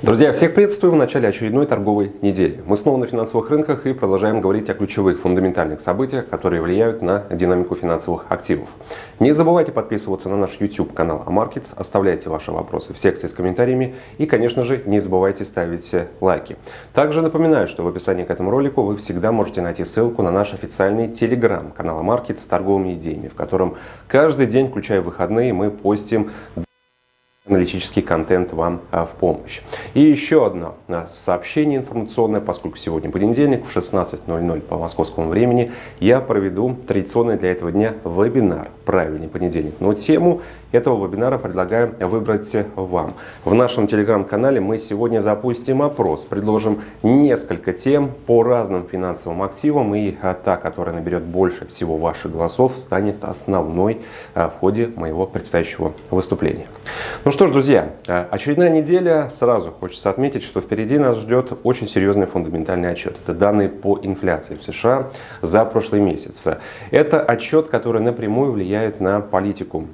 Друзья, всех приветствую в начале очередной торговой недели. Мы снова на финансовых рынках и продолжаем говорить о ключевых фундаментальных событиях, которые влияют на динамику финансовых активов. Не забывайте подписываться на наш YouTube канал AMarkets, оставляйте ваши вопросы в секции с комментариями и, конечно же, не забывайте ставить лайки. Также напоминаю, что в описании к этому ролику вы всегда можете найти ссылку на наш официальный телеграм канал AMarkets с торговыми идеями, в котором каждый день, включая выходные, мы постим аналитический контент вам а, в помощь. И еще одно а, сообщение информационное, поскольку сегодня понедельник в 16.00 по московскому времени я проведу традиционный для этого дня вебинар «Правильный понедельник». Но тему этого вебинара предлагаю выбрать вам. В нашем телеграм-канале мы сегодня запустим опрос, предложим несколько тем по разным финансовым активам и а, та, которая наберет больше всего ваших голосов, станет основной в ходе моего предстоящего выступления. Ну что ж, друзья, э, очередная неделя. Сразу хочется отметить, что впереди нас ждет очень серьезный фундаментальный отчет. Это данные по инфляции в США за прошлый месяц. Это отчет, который напрямую влияет на политику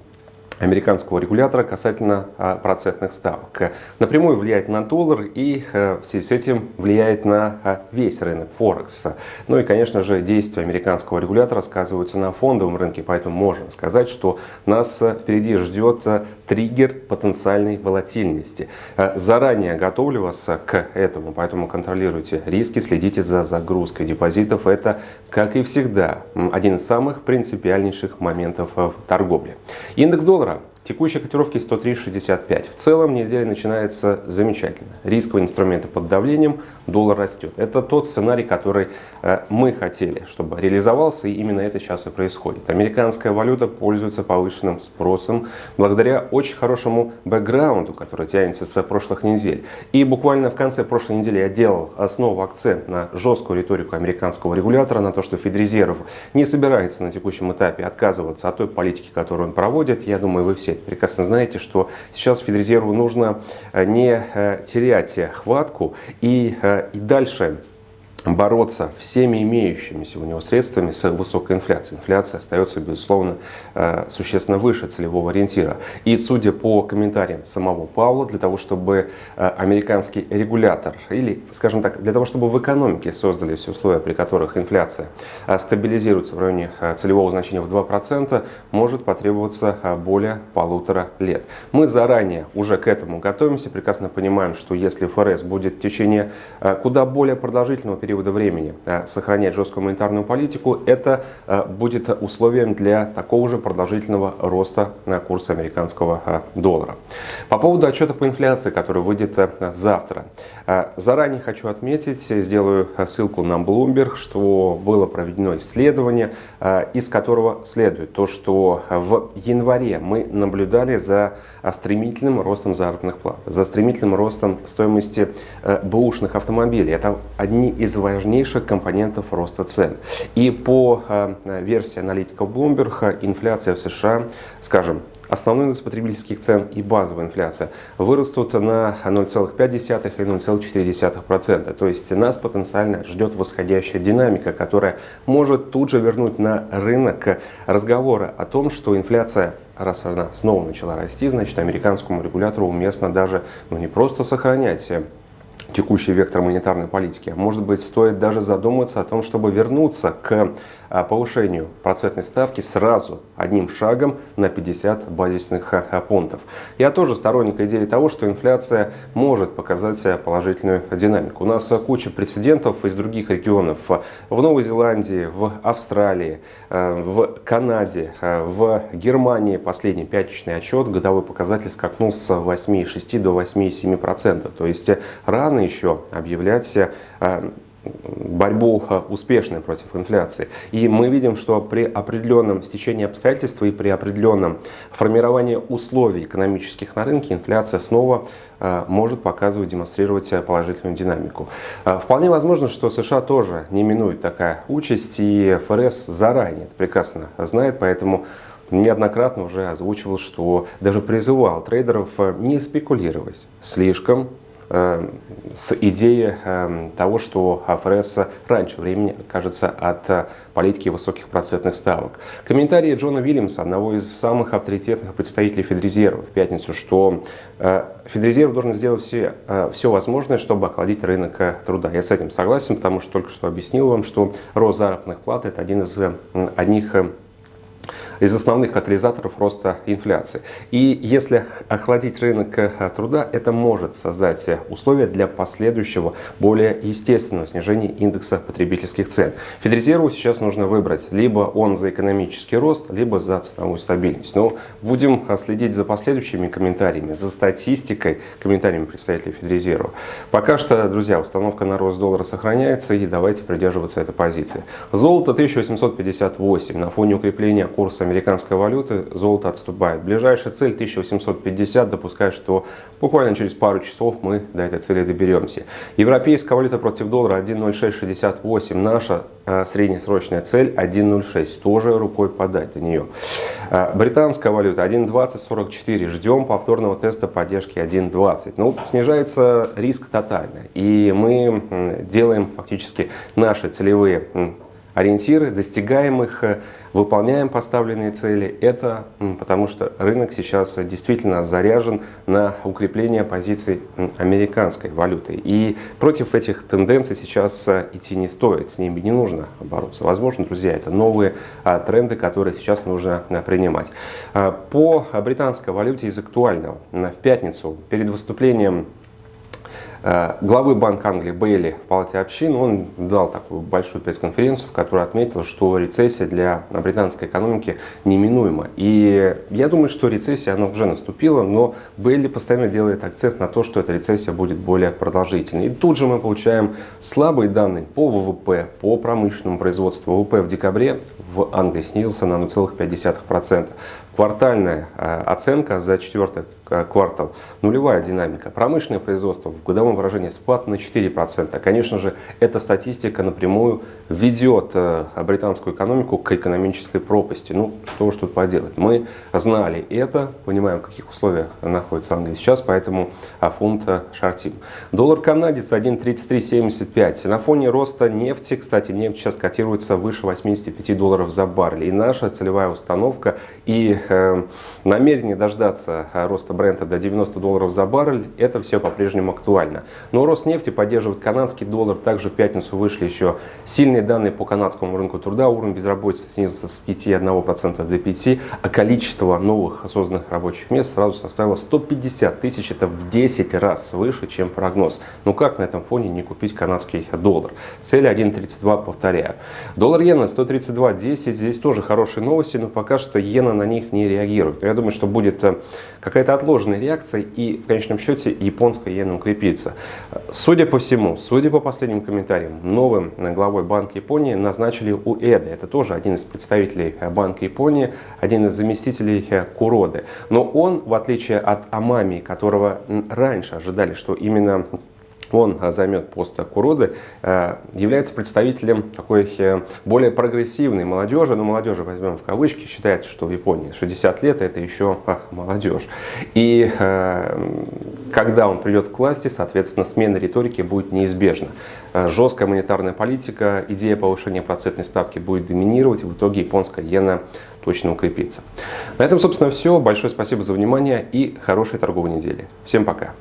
американского регулятора касательно а, процентных ставок. Напрямую влияет на доллар и а, в связи с этим влияет на а, весь рынок Форекс. Ну и, конечно же, действия американского регулятора сказываются на фондовом рынке, поэтому можно сказать, что нас впереди ждет триггер потенциальной волатильности. Заранее готовлю вас к этому, поэтому контролируйте риски, следите за загрузкой депозитов. Это, как и всегда, один из самых принципиальнейших моментов в торговле. Индекс доллара Текущие котировки 103.65. В целом неделя начинается замечательно. Рисковые инструменты под давлением, доллар растет. Это тот сценарий, который э, мы хотели, чтобы реализовался, и именно это сейчас и происходит. Американская валюта пользуется повышенным спросом благодаря очень хорошему бэкграунду, который тянется с прошлых недель. И буквально в конце прошлой недели я делал основу акцент на жесткую риторику американского регулятора, на то, что Федрезерв не собирается на текущем этапе отказываться от той политики, которую он проводит. Я думаю, вы все прекрасно знаете, что сейчас Федрезерву нужно э, не э, терять хватку и, э, и дальше бороться всеми имеющимися у него средствами с высокой инфляцией. Инфляция остается, безусловно, э, существенно выше целевого ориентира. И судя по комментариям самого Павла, для того, чтобы э, американский регулятор, или, скажем так, для того, чтобы в экономике создали все условия, при которых инфляция э, стабилизируется в районе целевого значения в 2%, может потребоваться более полутора лет. Мы заранее уже к этому готовимся, прекрасно понимаем, что если ФРС будет в течение куда более продолжительного периода периода времени э, сохранять жесткую монетарную политику, это э, будет условием для такого же продолжительного роста э, курса американского доллара. По поводу отчета по инфляции, который выйдет завтра. Заранее хочу отметить, сделаю ссылку на Bloomberg, что было проведено исследование, из которого следует то, что в январе мы наблюдали за стремительным ростом заработных плат, за стремительным ростом стоимости бэушных автомобилей. Это одни из важнейших компонентов роста цен. И по э, версии аналитиков Bloomberg, инфляция в США, скажем, Основной индекс потребительских цен и базовая инфляция вырастут на 0,5 и 0,4%. То есть нас потенциально ждет восходящая динамика, которая может тут же вернуть на рынок разговоры о том, что инфляция раз она снова начала расти, значит американскому регулятору уместно даже ну, не просто сохранять текущий вектор монетарной политики. Может быть, стоит даже задуматься о том, чтобы вернуться к а, повышению процентной ставки сразу одним шагом на 50 базисных а, пунктов. Я тоже сторонник идеи того, что инфляция может показать положительную динамику. У нас куча прецедентов из других регионов. В Новой Зеландии, в Австралии, а, в Канаде, в Германии последний пятничный отчет, годовой показатель скакнул с 8,6 до 8,7%. То есть рано еще объявлять борьбу э, успешной против инфляции. И мы видим, что при определенном стечении обстоятельств и при определенном формировании условий экономических на рынке инфляция снова э, может показывать, демонстрировать положительную динамику. Э, вполне возможно, что США тоже не минует такая участь, и ФРС заранее это прекрасно знает, поэтому неоднократно уже озвучивал, что даже призывал трейдеров не спекулировать слишком с идеей того, что ФРС раньше времени откажется от политики высоких процентных ставок. Комментарии Джона Уильямса, одного из самых авторитетных представителей Федрезерва в пятницу, что Федрезерв должен сделать все, все возможное, чтобы охладить рынок труда. Я с этим согласен, потому что только что объяснил вам, что рост заработных плат – это один из одних из основных катализаторов роста инфляции. И если охладить рынок э, труда, это может создать условия для последующего, более естественного снижения индекса потребительских цен. Федрезерву сейчас нужно выбрать, либо он за экономический рост, либо за ценовую стабильность. Но будем э, следить за последующими комментариями, за статистикой, комментариями представителей Федрезерва. Пока что, друзья, установка на рост доллара сохраняется, и давайте придерживаться этой позиции. Золото 1858 на фоне укрепления курса американской валюты золото отступает. Ближайшая цель 1850, допускаю, что буквально через пару часов мы до этой цели доберемся. Европейская валюта против доллара 1.0668, наша э, среднесрочная цель 1.06, тоже рукой подать до нее. Э, британская валюта 1.2044, ждем повторного теста поддержки 1.20. Ну, снижается риск тотально, и мы делаем фактически наши целевые ориентиры, достигаем их, э, выполняем поставленные цели. Это потому что рынок сейчас действительно заряжен на укрепление позиций американской валюты. И против этих тенденций сейчас э, идти не стоит, с ними не нужно бороться. Возможно, друзья, это новые а, тренды, которые сейчас нужно а, принимать. А, по британской валюте из актуального. В пятницу перед выступлением Э, главы Банка Англии Бейли в Палате общин, он дал такую большую пресс-конференцию, в которой отметил, что рецессия для британской экономики неминуема. И я думаю, что рецессия, она уже наступила, но Бейли постоянно делает акцент на то, что эта рецессия будет более продолжительной. И тут же мы получаем слабые данные по ВВП, по промышленному производству. ВВП в декабре в Англии снизился на 0,5%. Квартальная э, оценка за четвертый э, квартал нулевая динамика. Промышленное производство в годовом выражении спад на 4%. Конечно же, эта статистика напрямую ведет э, британскую экономику к экономической пропасти. Ну, что уж тут поделать. Мы знали это, понимаем, в каких условиях находится Англия сейчас, поэтому фунт шортим. Доллар канадец 1.3375. На фоне роста нефти, кстати, нефть сейчас котируется выше 85 долларов за баррель. И наша целевая установка и Э, намерение дождаться э, роста бренда до 90 долларов за баррель, это все по-прежнему актуально. Но рост нефти поддерживает канадский доллар. Также в пятницу вышли еще сильные данные по канадскому рынку труда. Уровень безработицы снизился с 5,1% до 5%, а количество новых созданных рабочих мест сразу составило 150 тысяч. Это в 10 раз выше, чем прогноз. Ну как на этом фоне не купить канадский доллар? Цель 1.32, повторяю. Доллар иена 132.10. Здесь тоже хорошие новости, но пока что иена на них не реагирует. Я думаю, что будет э, какая-то отложенная реакция и в конечном счете японская иена укрепится. Судя по всему, судя по последним комментариям, новым главой Банка Японии назначили Уэда. Это тоже один из представителей Банка Японии, один из заместителей Куроды. Но он, в отличие от Амами, которого раньше ожидали, что именно он займет пост Куроды, э, является представителем такой э, более прогрессивной молодежи, но молодежи возьмем в кавычки, считается, что в Японии 60 лет это еще а, молодежь. И э, когда он придет к власти, соответственно, смена риторики будет неизбежна. Жесткая монетарная политика, идея повышения процентной ставки будет доминировать, и в итоге японская иена точно укрепится. На этом, собственно, все. Большое спасибо за внимание и хорошей торговой недели. Всем пока!